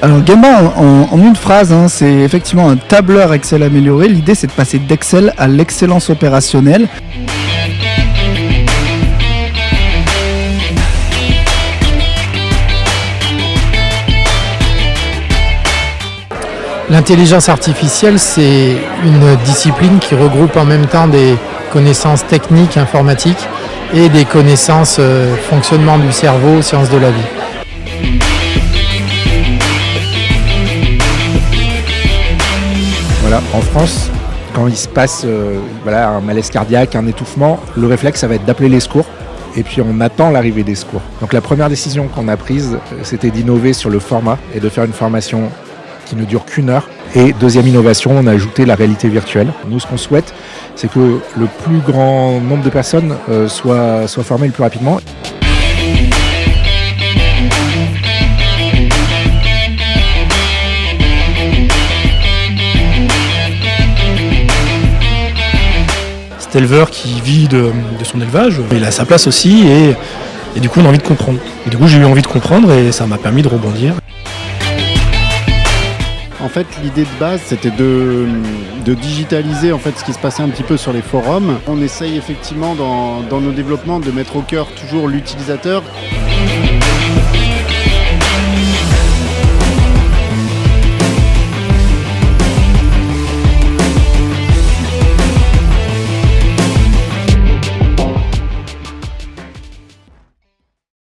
Alors Gamba, en, une phrase, hein, c'est effectivement un tableur Excel amélioré. L'idée, c'est de passer d'Excel à l'excellence opérationnelle. L'intelligence artificielle, c'est une discipline qui regroupe en même temps des connaissances techniques, informatiques, et des connaissances euh, fonctionnement du cerveau, sciences de la vie. Voilà, en France, quand il se passe euh, voilà, un malaise cardiaque, un étouffement, le réflexe, ça va être d'appeler les secours. Et puis on attend l'arrivée des secours. Donc la première décision qu'on a prise, euh, c'était d'innover sur le format et de faire une formation qui ne dure qu'une heure. Et deuxième innovation, on a ajouté la réalité virtuelle. Nous, ce qu'on souhaite, c'est que le plus grand nombre de personnes euh, soient, formées le plus rapidement. cet éleveur qui vit de, de son élevage, il a sa place aussi et, et du coup on a envie de comprendre. Et du coup j'ai eu envie de comprendre et ça m'a permis de rebondir. En fait, l'idée de base, c'était de, digitaliser en fait ce qui se passait un petit peu sur les forums. On essaye effectivement dans nos développements de mettre au cœur toujours l'utilisateur.